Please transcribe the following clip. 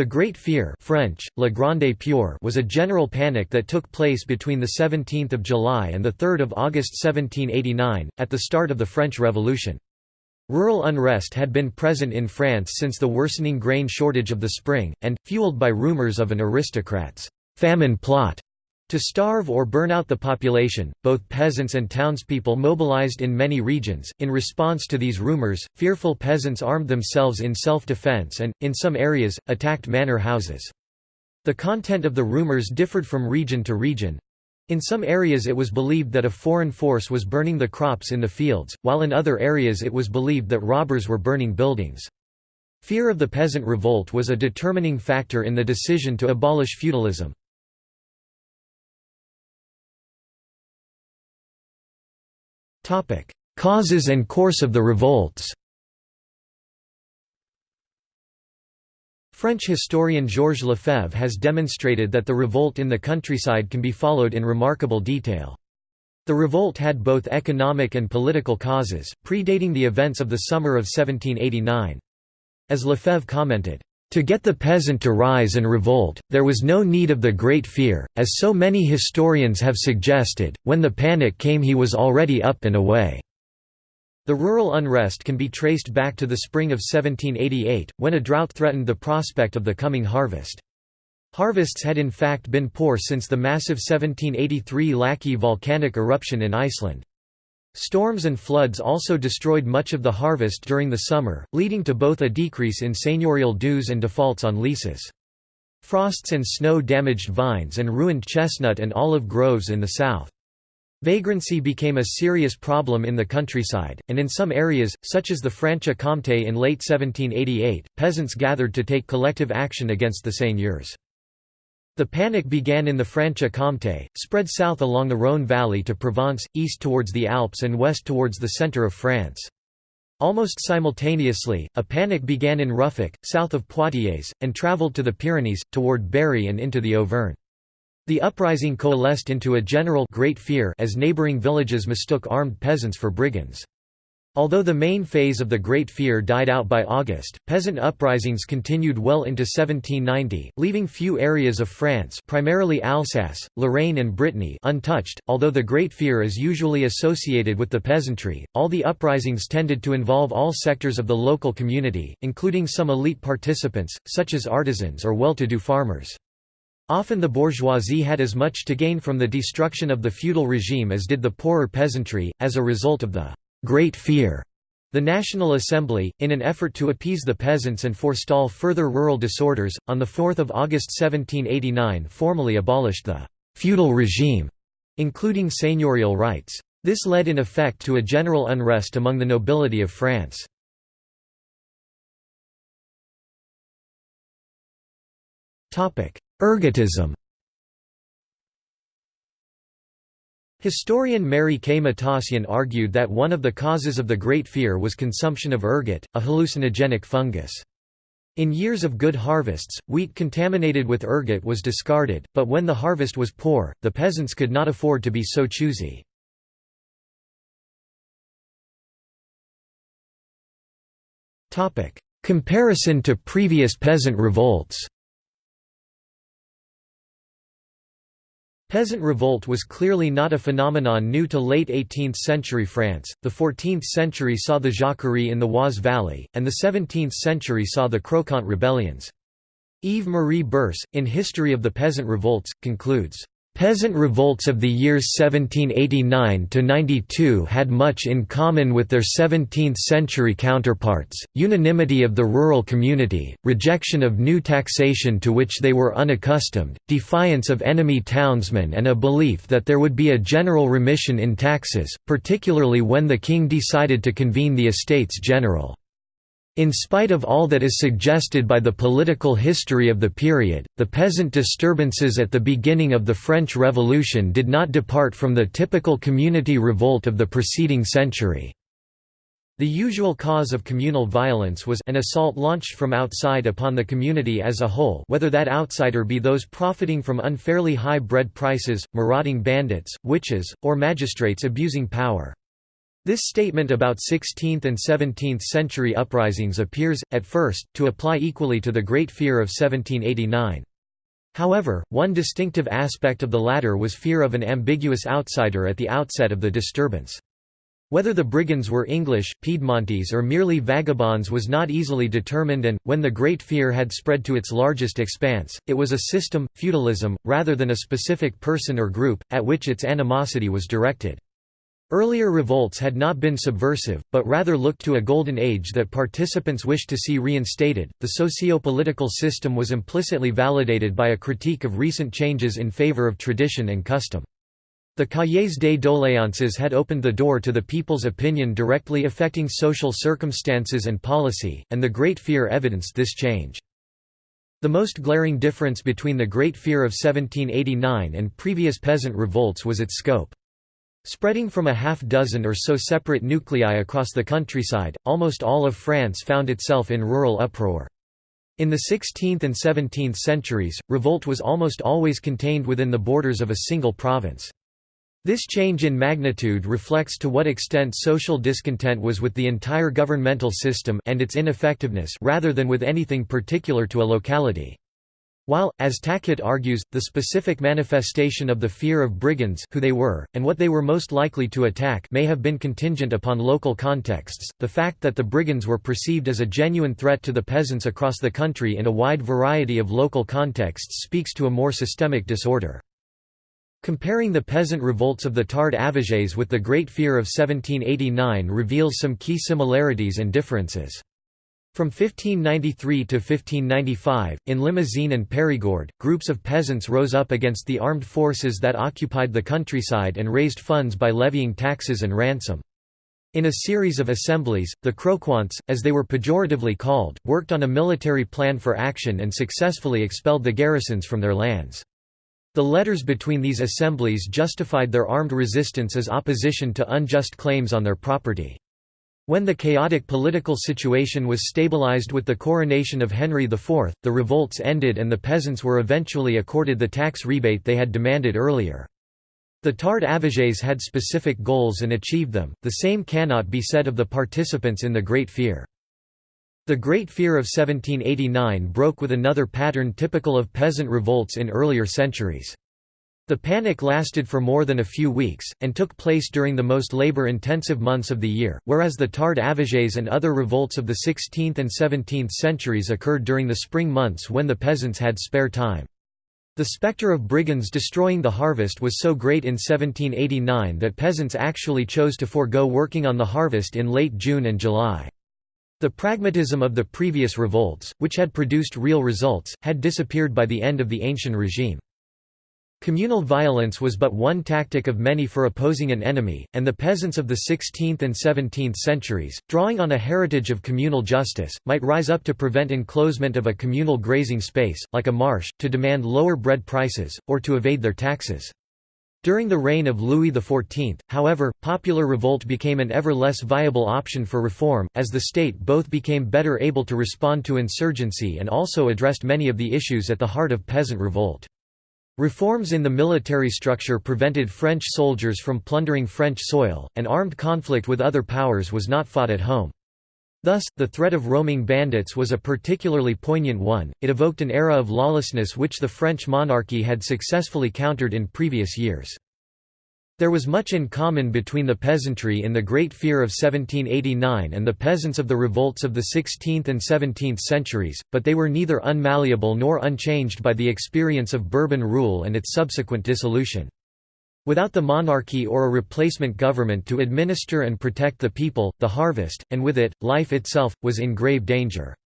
The Great Fear French, La Grande Peur was a general panic that took place between 17 July and 3 August 1789, at the start of the French Revolution. Rural unrest had been present in France since the worsening grain shortage of the spring, and, fueled by rumours of an aristocrat's famine plot to starve or burn out the population, both peasants and townspeople mobilized in many regions. In response to these rumors, fearful peasants armed themselves in self defense and, in some areas, attacked manor houses. The content of the rumors differed from region to region. In some areas it was believed that a foreign force was burning the crops in the fields, while in other areas it was believed that robbers were burning buildings. Fear of the peasant revolt was a determining factor in the decision to abolish feudalism. Causes and course of the revolts French historian Georges Lefebvre has demonstrated that the revolt in the countryside can be followed in remarkable detail. The revolt had both economic and political causes, predating the events of the summer of 1789. As Lefebvre commented, to get the peasant to rise and revolt, there was no need of the Great Fear, as so many historians have suggested, when the panic came he was already up and away. The rural unrest can be traced back to the spring of 1788, when a drought threatened the prospect of the coming harvest. Harvests had in fact been poor since the massive 1783 Laki volcanic eruption in Iceland. Storms and floods also destroyed much of the harvest during the summer, leading to both a decrease in seigneurial dues and defaults on leases. Frosts and snow damaged vines and ruined chestnut and olive groves in the south. Vagrancy became a serious problem in the countryside, and in some areas, such as the Franche-Comté in late 1788, peasants gathered to take collective action against the seigneurs. The panic began in the Franche-Comté, spread south along the Rhône valley to Provence, east towards the Alps and west towards the centre of France. Almost simultaneously, a panic began in Ruffec, south of Poitiers, and travelled to the Pyrenees, toward Berry and into the Auvergne. The uprising coalesced into a general great fear as neighbouring villages mistook armed peasants for brigands. Although the main phase of the Great Fear died out by August, peasant uprisings continued well into 1790, leaving few areas of France primarily Alsace, Lorraine and Brittany untouched. Although the Great Fear is usually associated with the peasantry, all the uprisings tended to involve all sectors of the local community, including some elite participants, such as artisans or well-to-do farmers. Often the bourgeoisie had as much to gain from the destruction of the feudal regime as did the poorer peasantry, as a result of the Great Fear. The National Assembly, in an effort to appease the peasants and forestall further rural disorders, on 4 August 1789 formally abolished the «feudal regime», including seigneurial rights. This led in effect to a general unrest among the nobility of France. Ergotism Historian Mary K. Matossian argued that one of the causes of the Great Fear was consumption of ergot, a hallucinogenic fungus. In years of good harvests, wheat contaminated with ergot was discarded, but when the harvest was poor, the peasants could not afford to be so choosy. Comparison to previous peasant revolts Peasant revolt was clearly not a phenomenon new to late 18th-century France, the 14th century saw the Jacquerie in the Oise Valley, and the 17th century saw the Croquant rebellions. Yves-Marie Bercé, in History of the Peasant Revolts, concludes, Peasant revolts of the years 1789–92 had much in common with their 17th-century counterparts, unanimity of the rural community, rejection of new taxation to which they were unaccustomed, defiance of enemy townsmen and a belief that there would be a general remission in taxes, particularly when the king decided to convene the Estates General. In spite of all that is suggested by the political history of the period, the peasant disturbances at the beginning of the French Revolution did not depart from the typical community revolt of the preceding century. The usual cause of communal violence was an assault launched from outside upon the community as a whole whether that outsider be those profiting from unfairly high bread prices, marauding bandits, witches, or magistrates abusing power. This statement about 16th and 17th century uprisings appears, at first, to apply equally to the Great Fear of 1789. However, one distinctive aspect of the latter was fear of an ambiguous outsider at the outset of the disturbance. Whether the brigands were English, Piedmontese or merely vagabonds was not easily determined and, when the Great Fear had spread to its largest expanse, it was a system, feudalism, rather than a specific person or group, at which its animosity was directed. Earlier revolts had not been subversive, but rather looked to a golden age that participants wished to see reinstated. The socio-political system was implicitly validated by a critique of recent changes in favor of tradition and custom. The Cahiers des doléances had opened the door to the people's opinion directly affecting social circumstances and policy, and the Great Fear evidenced this change. The most glaring difference between the Great Fear of 1789 and previous peasant revolts was its scope. Spreading from a half dozen or so separate nuclei across the countryside, almost all of France found itself in rural uproar. In the 16th and 17th centuries, revolt was almost always contained within the borders of a single province. This change in magnitude reflects to what extent social discontent was with the entire governmental system and its ineffectiveness rather than with anything particular to a locality. While, as Tackett argues, the specific manifestation of the fear of brigands who they were, and what they were most likely to attack may have been contingent upon local contexts, the fact that the brigands were perceived as a genuine threat to the peasants across the country in a wide variety of local contexts speaks to a more systemic disorder. Comparing the peasant revolts of the Tard-Avisés with the Great Fear of 1789 reveals some key similarities and differences. From 1593 to 1595, in Limousin and Périgord, groups of peasants rose up against the armed forces that occupied the countryside and raised funds by levying taxes and ransom. In a series of assemblies, the croquants, as they were pejoratively called, worked on a military plan for action and successfully expelled the garrisons from their lands. The letters between these assemblies justified their armed resistance as opposition to unjust claims on their property. When the chaotic political situation was stabilized with the coronation of Henry IV, the revolts ended and the peasants were eventually accorded the tax rebate they had demanded earlier. The Tard-Avisés had specific goals and achieved them, the same cannot be said of the participants in the Great Fear. The Great Fear of 1789 broke with another pattern typical of peasant revolts in earlier centuries. The panic lasted for more than a few weeks, and took place during the most labor-intensive months of the year, whereas the Tard-Avisés and other revolts of the 16th and 17th centuries occurred during the spring months when the peasants had spare time. The spectre of brigands destroying the harvest was so great in 1789 that peasants actually chose to forego working on the harvest in late June and July. The pragmatism of the previous revolts, which had produced real results, had disappeared by the end of the ancient regime. Communal violence was but one tactic of many for opposing an enemy, and the peasants of the 16th and 17th centuries, drawing on a heritage of communal justice, might rise up to prevent enclosement of a communal grazing space, like a marsh, to demand lower bread prices, or to evade their taxes. During the reign of Louis XIV, however, popular revolt became an ever less viable option for reform, as the state both became better able to respond to insurgency and also addressed many of the issues at the heart of peasant revolt. Reforms in the military structure prevented French soldiers from plundering French soil, and armed conflict with other powers was not fought at home. Thus, the threat of roaming bandits was a particularly poignant one, it evoked an era of lawlessness which the French monarchy had successfully countered in previous years. There was much in common between the peasantry in the Great Fear of 1789 and the peasants of the revolts of the 16th and 17th centuries, but they were neither unmalleable nor unchanged by the experience of Bourbon rule and its subsequent dissolution. Without the monarchy or a replacement government to administer and protect the people, the harvest, and with it, life itself, was in grave danger.